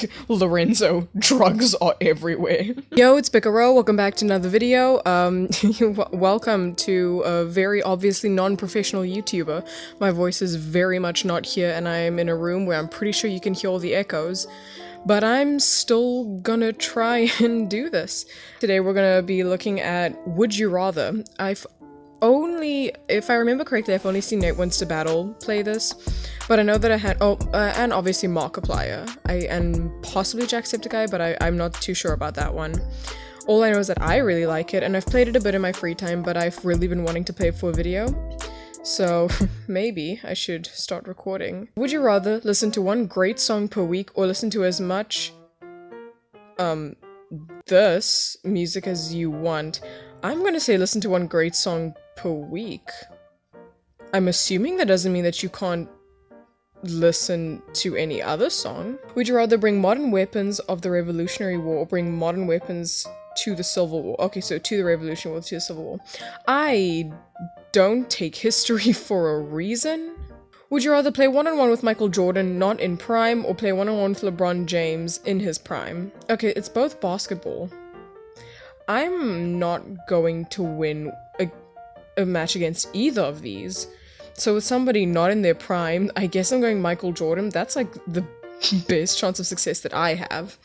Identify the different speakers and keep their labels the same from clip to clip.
Speaker 1: Lorenzo, drugs are everywhere. Yo, it's Picaro. Welcome back to another video. Um, welcome to a very obviously non-professional YouTuber. My voice is very much not here and I am in a room where I'm pretty sure you can hear all the echoes. But I'm still gonna try and do this. Today we're gonna be looking at Would You Rather. I've only, if I remember correctly, I've only seen Nate Wants to Battle play this, but I know that I had, oh, uh, and obviously Markiplier, I, and possibly Jacksepticeye, but I, I'm not too sure about that one. All I know is that I really like it, and I've played it a bit in my free time, but I've really been wanting to play it for a video. So maybe I should start recording. Would you rather listen to one great song per week or listen to as much, um, this music as you want? I'm gonna say listen to one great song per week. I'm assuming that doesn't mean that you can't listen to any other song. Would you rather bring modern weapons of the Revolutionary War or bring modern weapons to the Civil War? Okay, so to the Revolutionary War, to the Civil War. I don't take history for a reason. Would you rather play one-on-one -on -one with Michael Jordan not in prime or play one-on-one -on -one with LeBron James in his prime? Okay, it's both basketball. I'm not going to win a match against either of these. So with somebody not in their prime, I guess I'm going Michael Jordan. That's like the best chance of success that I have.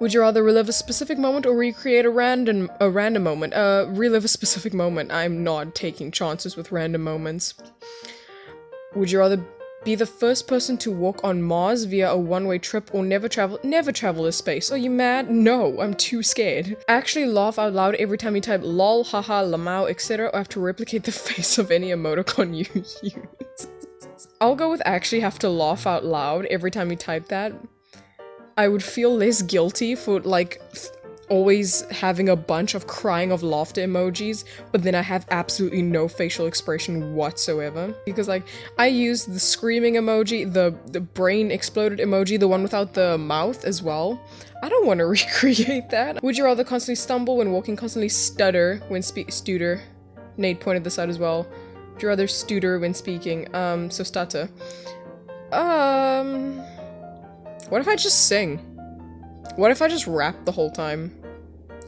Speaker 1: Would you rather relive a specific moment or recreate a random a random moment? Uh, relive a specific moment. I'm not taking chances with random moments. Would you rather be the first person to walk on Mars via a one-way trip or never travel- never travel to space. Are you mad? No, I'm too scared. I Actually laugh out loud every time you type lol, haha, lamau, etc. or have to replicate the face of any emoticon you use. I'll go with actually have to laugh out loud every time you type that. I would feel less guilty for like always having a bunch of crying of laughter emojis, but then I have absolutely no facial expression whatsoever. Because like, I use the screaming emoji, the, the brain exploded emoji, the one without the mouth as well. I don't want to recreate that. Would you rather constantly stumble when walking, constantly stutter when speak- stutter? Nate pointed this out as well. Would you rather stutter when speaking? Um, so stutter. Um... What if I just sing? What if I just rap the whole time?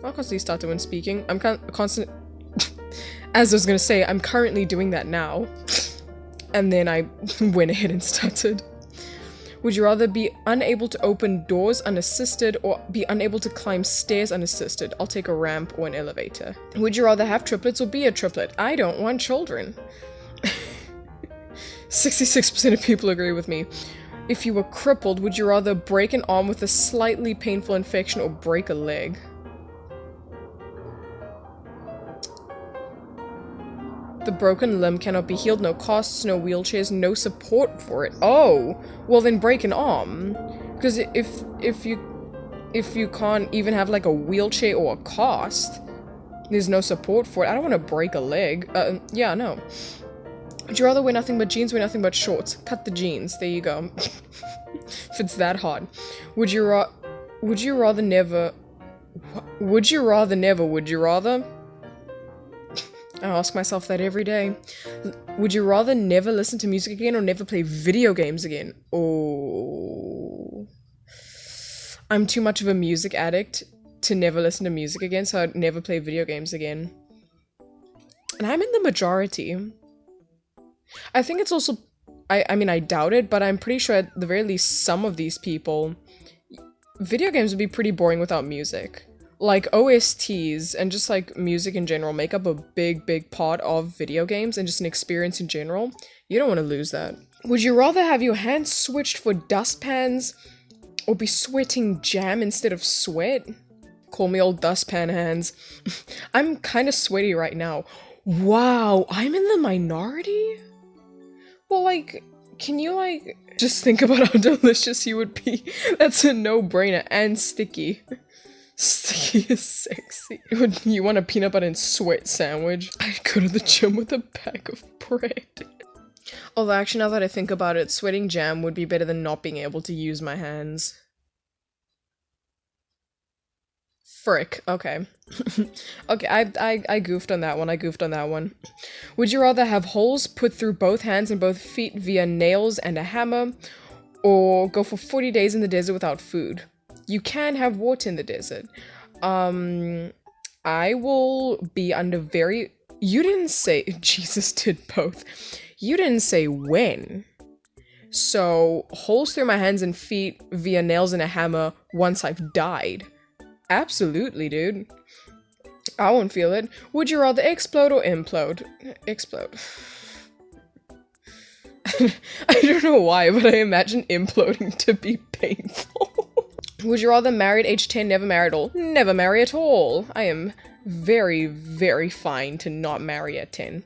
Speaker 1: I'll constantly stutter when speaking. I'm con constant- As I was gonna say, I'm currently doing that now. and then I went ahead and stuttered. Would you rather be unable to open doors unassisted or be unable to climb stairs unassisted? I'll take a ramp or an elevator. Would you rather have triplets or be a triplet? I don't want children. 66% of people agree with me. If you were crippled, would you rather break an arm with a slightly painful infection or break a leg? The broken limb cannot be healed, no costs, no wheelchairs, no support for it. Oh, well then break an arm. Because if if you if you can't even have like a wheelchair or a cost, there's no support for it. I don't want to break a leg. Uh, yeah, no. Would you rather wear nothing but jeans, wear nothing but shorts? Cut the jeans. There you go. if it's that hard. Would you ra- Would you rather never- Would you rather never, would you rather? I ask myself that every day. Would you rather never listen to music again or never play video games again? Oh. I'm too much of a music addict to never listen to music again, so I'd never play video games again. And I'm in the majority. I think it's also... I, I mean, I doubt it, but I'm pretty sure at the very least some of these people... Video games would be pretty boring without music like OSTs and just like music in general make up a big, big part of video games and just an experience in general. You don't want to lose that. Would you rather have your hands switched for dustpans or be sweating jam instead of sweat? Call me old dustpan hands. I'm kind of sweaty right now. Wow, I'm in the minority? Well, like, can you, like, just think about how delicious you would be? That's a no-brainer and sticky. Sticky is sexy. You want a peanut butter and sweat sandwich? I'd go to the gym with a bag of bread. Although actually now that I think about it, sweating jam would be better than not being able to use my hands. Frick. Okay. okay, I, I, I goofed on that one. I goofed on that one. Would you rather have holes put through both hands and both feet via nails and a hammer, or go for 40 days in the desert without food. You can have water in the desert. Um, I will be under very. You didn't say. Jesus did both. You didn't say when. So, holes through my hands and feet via nails and a hammer once I've died. Absolutely, dude. I won't feel it. Would you rather explode or implode? Explode. I don't know why, but I imagine imploding to be painful. Would you rather married at age 10, never marry at all? Never marry at all. I am very, very fine to not marry at 10.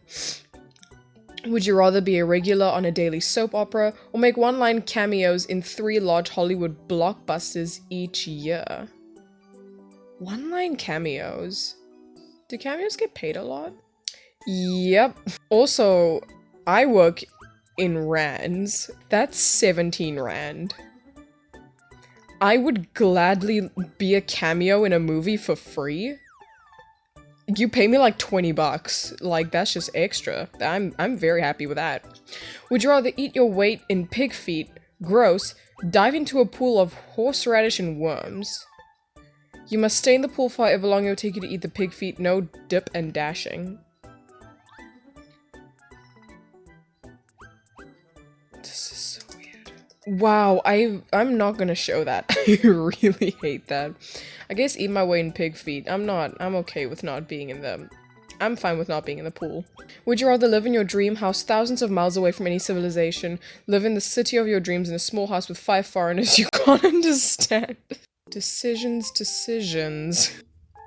Speaker 1: Would you rather be a regular on a daily soap opera or make one-line cameos in three large Hollywood blockbusters each year? One-line cameos? Do cameos get paid a lot? Yep. Also, I work in rands. That's 17 rand. I would gladly be a cameo in a movie for free. You pay me like 20 bucks. Like, that's just extra. I'm, I'm very happy with that. Would you rather eat your weight in pig feet, gross, dive into a pool of horseradish and worms? You must stay in the pool for however long it will take you to eat the pig feet, no dip and dashing. This is so weird. Wow, I I'm not gonna show that. I really hate that. I guess eat my way in pig feet. I'm not. I'm okay with not being in them. I'm fine with not being in the pool. Would you rather live in your dream house thousands of miles away from any civilization, live in the city of your dreams in a small house with five foreigners you can't understand? Decisions, decisions.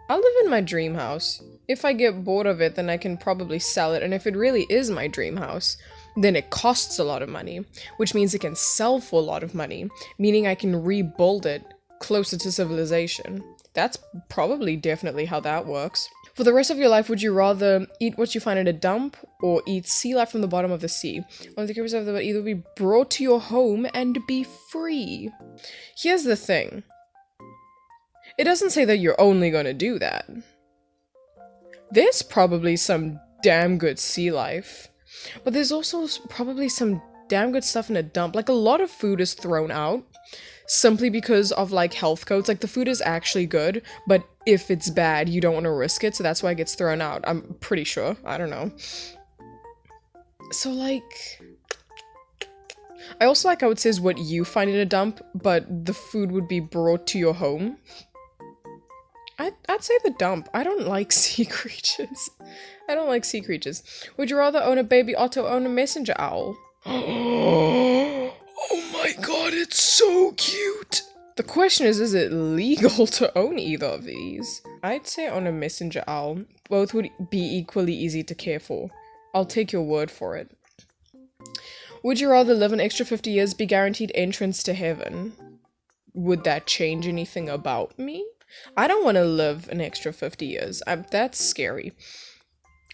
Speaker 1: I'll live in my dream house. If I get bored of it, then I can probably sell it, and if it really is my dream house, then it costs a lot of money, which means it can sell for a lot of money, meaning I can rebuild it closer to civilization. That's probably definitely how that works. For the rest of your life, would you rather eat what you find in a dump or eat sea life from the bottom of the sea? One the of the either be brought to your home and be free. Here's the thing. It doesn't say that you're only gonna do that. There's probably some damn good sea life. But there's also probably some damn good stuff in a dump. Like a lot of food is thrown out simply because of like health codes. Like the food is actually good, but if it's bad, you don't want to risk it. So that's why it gets thrown out. I'm pretty sure. I don't know. So like... I also like how it says what you find in a dump, but the food would be brought to your home. I'd, I'd say the dump. I don't like sea creatures. I don't like sea creatures. Would you rather own a baby otter or own a messenger owl? oh my god, it's so cute! The question is, is it legal to own either of these? I'd say own a messenger owl. Both would be equally easy to care for. I'll take your word for it. Would you rather live an extra 50 years, be guaranteed entrance to heaven? Would that change anything about me? I don't want to live an extra 50 years. I'm, that's scary.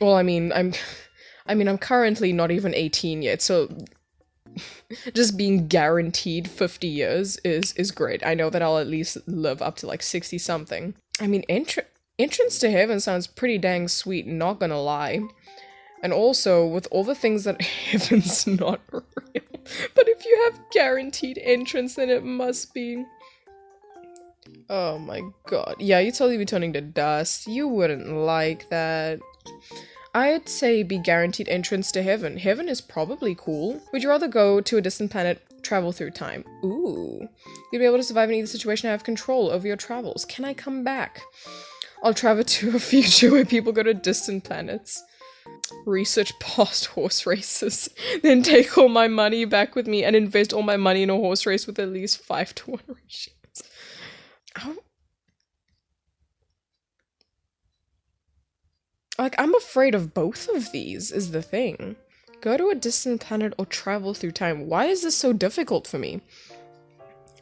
Speaker 1: Well, I mean, I'm I mean, I'm currently not even 18 yet, so just being guaranteed 50 years is is great. I know that I'll at least live up to like 60 something. I mean, entr entrance to heaven sounds pretty dang sweet, not gonna lie. And also, with all the things that heaven's not real. But if you have guaranteed entrance, then it must be. Oh my god. Yeah, you'd totally be turning to dust. You wouldn't like that. I'd say be guaranteed entrance to heaven. Heaven is probably cool. Would you rather go to a distant planet, travel through time? Ooh. You'd be able to survive in either situation and have control over your travels. Can I come back? I'll travel to a future where people go to distant planets. Research past horse races. then take all my money back with me and invest all my money in a horse race with at least 5 to 1 ratios. Like, I'm afraid of both of these, is the thing. Go to a distant planet or travel through time. Why is this so difficult for me?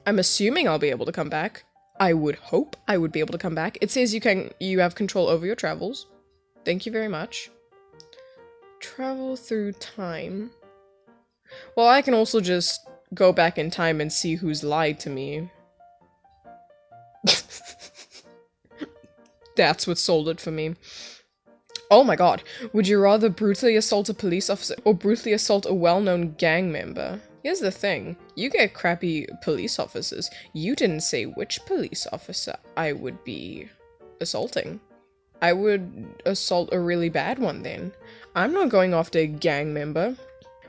Speaker 1: I'm assuming I'll be able to come back. I would hope I would be able to come back. It says you can you have control over your travels. Thank you very much. Travel through time. Well, I can also just go back in time and see who's lied to me. That's what sold it for me. Oh my god. Would you rather brutally assault a police officer or brutally assault a well-known gang member? Here's the thing. You get crappy police officers. You didn't say which police officer I would be assaulting. I would assault a really bad one then. I'm not going after a gang member.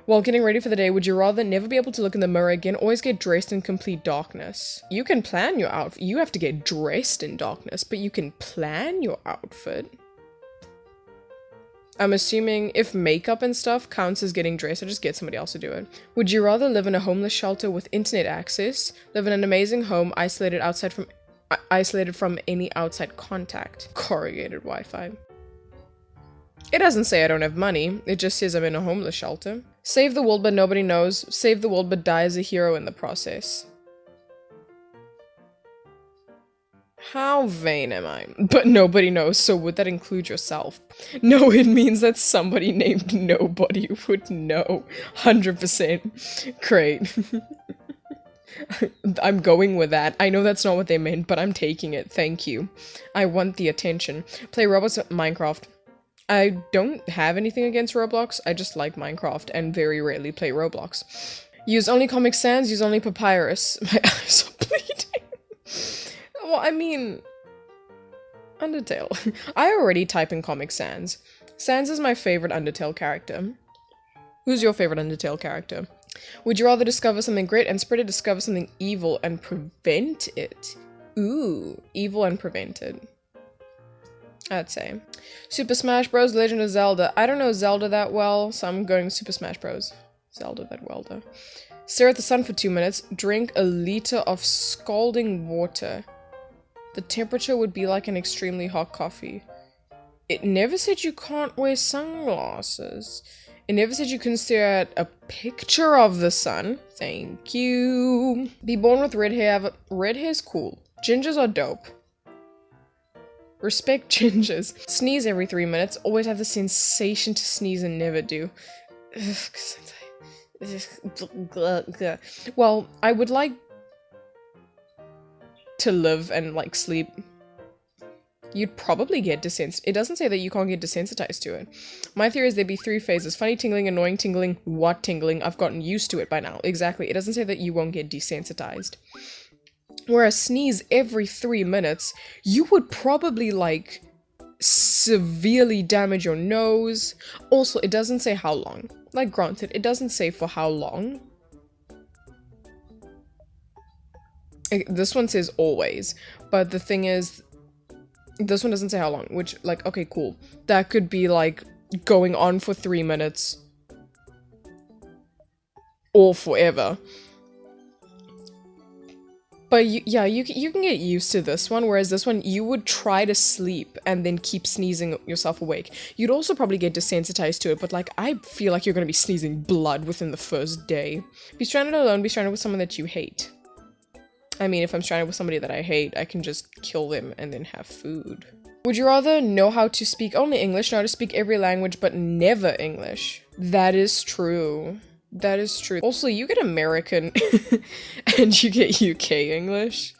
Speaker 1: While getting ready for the day, would you rather never be able to look in the mirror again, always get dressed in complete darkness? You can plan your outfit. You have to get dressed in darkness, but you can plan your outfit. I'm assuming if makeup and stuff counts as getting dressed, I just get somebody else to do it. Would you rather live in a homeless shelter with internet access, live in an amazing home isolated outside from isolated from any outside contact, corrugated Wi-Fi? It doesn't say I don't have money, it just says I'm in a homeless shelter. Save the world but nobody knows, save the world but die as a hero in the process. How vain am I? But nobody knows, so would that include yourself? No, it means that somebody named Nobody would know. 100%. Great. I'm going with that. I know that's not what they meant, but I'm taking it. Thank you. I want the attention. Play Roblox Minecraft. I don't have anything against Roblox, I just like Minecraft and very rarely play Roblox. Use only Comic Sans, use only Papyrus. My eyes are bleeding. well, I mean... Undertale. I already type in Comic Sans. Sans is my favorite Undertale character. Who's your favorite Undertale character? Would you rather discover something great and spread it, discover something evil and prevent it? Ooh, evil and prevent it. I'd say. Super Smash Bros. Legend of Zelda. I don't know Zelda that well, so I'm going Super Smash Bros. Zelda that well though. Stare at the sun for two minutes. Drink a liter of scalding water. The temperature would be like an extremely hot coffee. It never said you can't wear sunglasses. It never said you can stare at a picture of the sun. Thank you. Be born with red hair. Red hair's cool. Gingers are dope. Respect gingers. Sneeze every three minutes. Always have the sensation to sneeze and never do. Well, I would like to live and like sleep. You'd probably get desensitized. It doesn't say that you can't get desensitized to it. My theory is there'd be three phases. Funny tingling, annoying tingling, what tingling. I've gotten used to it by now. Exactly. It doesn't say that you won't get desensitized. Whereas sneeze every three minutes, you would probably like severely damage your nose. Also, it doesn't say how long. Like, granted, it doesn't say for how long. This one says always, but the thing is, this one doesn't say how long, which, like, okay, cool. That could be, like, going on for three minutes. Or forever. But you, yeah, you, you can get used to this one, whereas this one, you would try to sleep and then keep sneezing yourself awake. You'd also probably get desensitized to it, but like, I feel like you're gonna be sneezing blood within the first day. Be stranded alone, be stranded with someone that you hate. I mean, if I'm stranded with somebody that I hate, I can just kill them and then have food. Would you rather know how to speak only English, know how to speak every language, but never English? That is true. That is true. Also, you get American and you get UK English.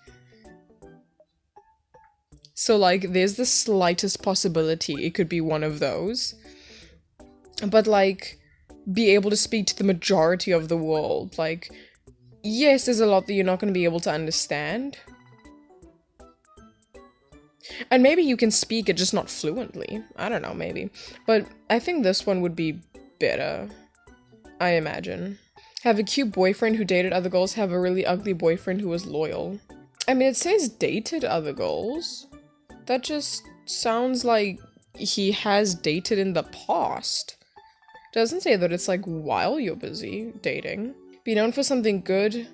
Speaker 1: So, like, there's the slightest possibility it could be one of those. But, like, be able to speak to the majority of the world. Like, yes, there's a lot that you're not going to be able to understand. And maybe you can speak it, just not fluently. I don't know, maybe. But I think this one would be better. I imagine. Have a cute boyfriend who dated other girls, have a really ugly boyfriend who was loyal. I mean, it says dated other girls. That just sounds like he has dated in the past. Doesn't say that it's like while you're busy dating. Be known for something good,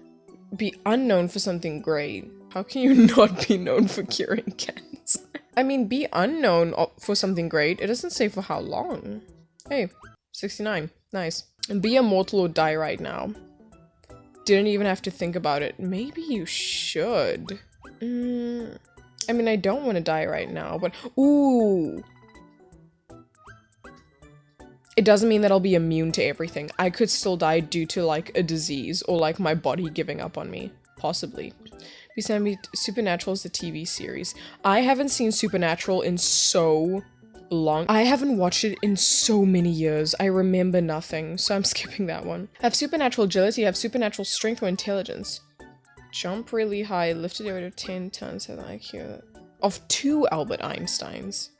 Speaker 1: be unknown for something great. How can you not be known for curing cancer? I mean, be unknown for something great. It doesn't say for how long. Hey, 69. Nice. Be immortal or die right now. Didn't even have to think about it. Maybe you should. Mm, I mean, I don't want to die right now, but... Ooh! It doesn't mean that I'll be immune to everything. I could still die due to, like, a disease or, like, my body giving up on me. Possibly. Be Supernatural is the TV series. I haven't seen Supernatural in so long. I haven't watched it in so many years. I remember nothing, so I'm skipping that one. I Have supernatural agility, I have supernatural strength or intelligence. Jump really high, lifted a rate of 10 tons, have IQ of two Albert Einsteins.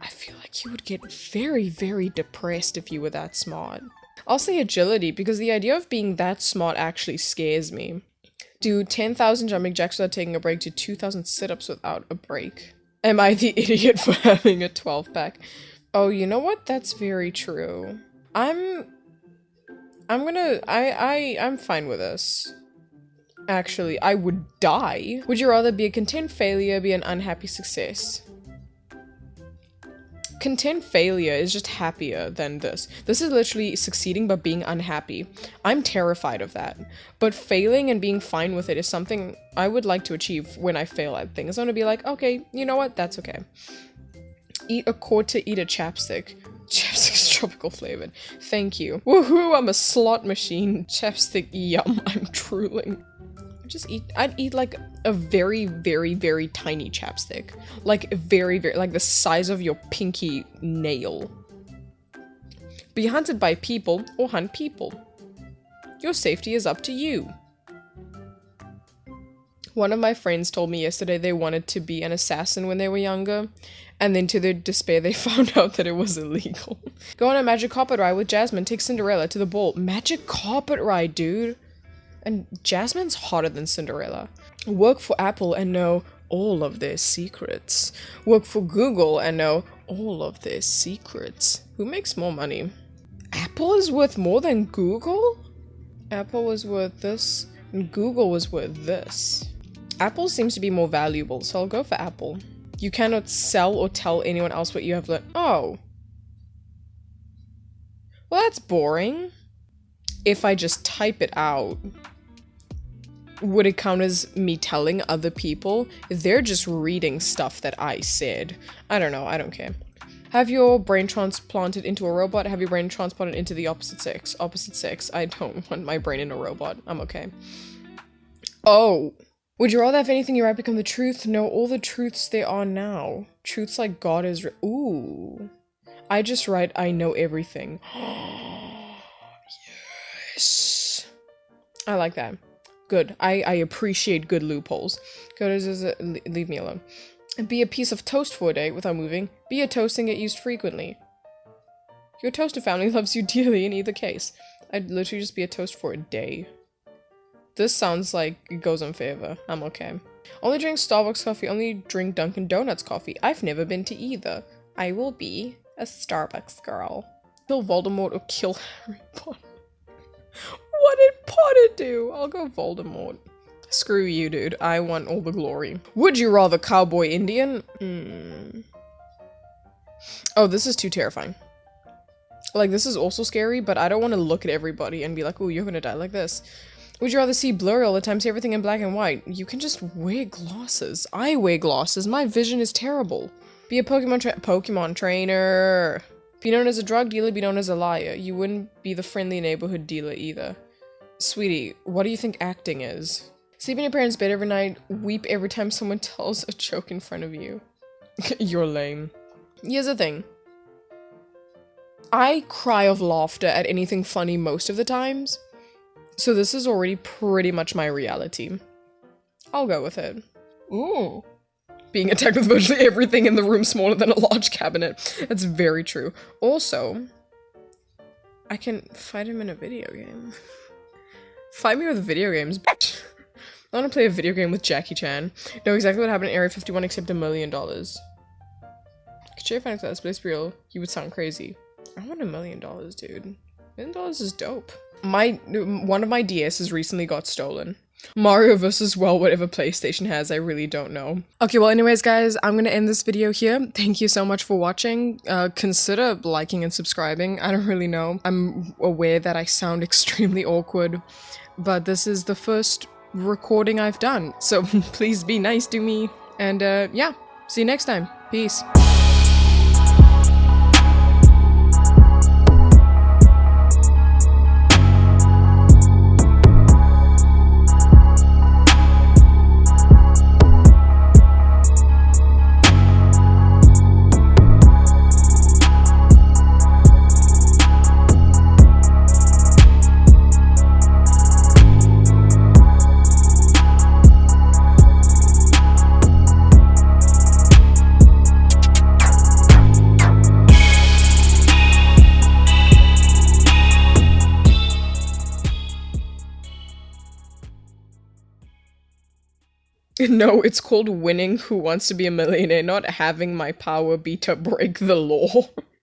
Speaker 1: I feel like you would get very, very depressed if you were that smart. I'll say agility because the idea of being that smart actually scares me. Do 10,000 jumping jacks without taking a break, do 2,000 sit-ups without a break. Am I the idiot for having a 12 pack? Oh, you know what? That's very true. I'm... I'm gonna... I, I, I'm fine with this. Actually, I would die. Would you rather be a content failure, be an unhappy success? Content failure is just happier than this. This is literally succeeding but being unhappy. I'm terrified of that. But failing and being fine with it is something I would like to achieve when I fail at things. I want to be like, okay, you know what? That's okay. Eat a quarter, eat a chapstick. Chapstick's tropical flavored. Thank you. Woohoo, I'm a slot machine. Chapstick, yum, I'm drooling just eat I'd eat like a very very very tiny chapstick. Like very very like the size of your pinky nail. Be hunted by people or hunt people. Your safety is up to you. One of my friends told me yesterday they wanted to be an assassin when they were younger and then to their despair they found out that it was illegal. Go on a magic carpet ride with jasmine. Take cinderella to the ball. Magic carpet ride dude and Jasmine's hotter than Cinderella. Work for Apple and know all of their secrets. Work for Google and know all of their secrets. Who makes more money? Apple is worth more than Google? Apple was worth this, and Google was worth this. Apple seems to be more valuable, so I'll go for Apple. You cannot sell or tell anyone else what you have learned. Oh. Well, that's boring. If I just type it out would it count as me telling other people? They're just reading stuff that I said. I don't know, I don't care. Have your brain transplanted into a robot? Have your brain transplanted into the opposite sex? Opposite sex. I don't want my brain in a robot. I'm okay. Oh. Would you rather have anything you write become the truth? No, all the truths there are now. Truths like God is Ooh. I just write I know everything. yes. I like that. Good. I, I appreciate good loopholes. Go to leave me alone. Be a piece of toast for a day without moving. Be a toast and get used frequently. Your toaster family loves you dearly in either case. I'd literally just be a toast for a day. This sounds like it goes in favor. I'm okay. Only drink Starbucks coffee, only drink Dunkin' Donuts coffee. I've never been to either. I will be a Starbucks girl. Kill Voldemort or kill Harry Potter. What did Potter do? I'll go Voldemort. Screw you, dude. I want all the glory. Would you rather cowboy Indian? Mm. Oh, this is too terrifying. Like, this is also scary, but I don't want to look at everybody and be like, oh, you're gonna die like this. Would you rather see blurry all the time, see everything in black and white? You can just wear glasses. I wear glasses. My vision is terrible. Be a Pokemon tra Pokemon trainer. Be known as a drug dealer, be known as a liar. You wouldn't be the friendly neighborhood dealer either. Sweetie, what do you think acting is? Sleep in your parents' bed every night, weep every time someone tells a joke in front of you. You're lame. Here's the thing. I cry of laughter at anything funny most of the times, so this is already pretty much my reality. I'll go with it. Ooh being attacked with virtually everything in the room smaller than a large cabinet. That's very true. Also, I can fight him in a video game. fight me with video games, bitch. I want to play a video game with Jackie Chan. Know exactly what happened in Area 51 except a million dollars. Could you find that place real? You would sound crazy. I want a million dollars, dude. Million dollars is dope. My- one of my DS's recently got stolen. Mario versus, well, whatever PlayStation has, I really don't know. Okay, well, anyways, guys, I'm gonna end this video here. Thank you so much for watching. Uh, consider liking and subscribing. I don't really know. I'm aware that I sound extremely awkward, but this is the first recording I've done, so please be nice to me. And, uh, yeah, see you next time. Peace. No, it's called winning Who Wants to Be a Millionaire, not having my power be to break the law.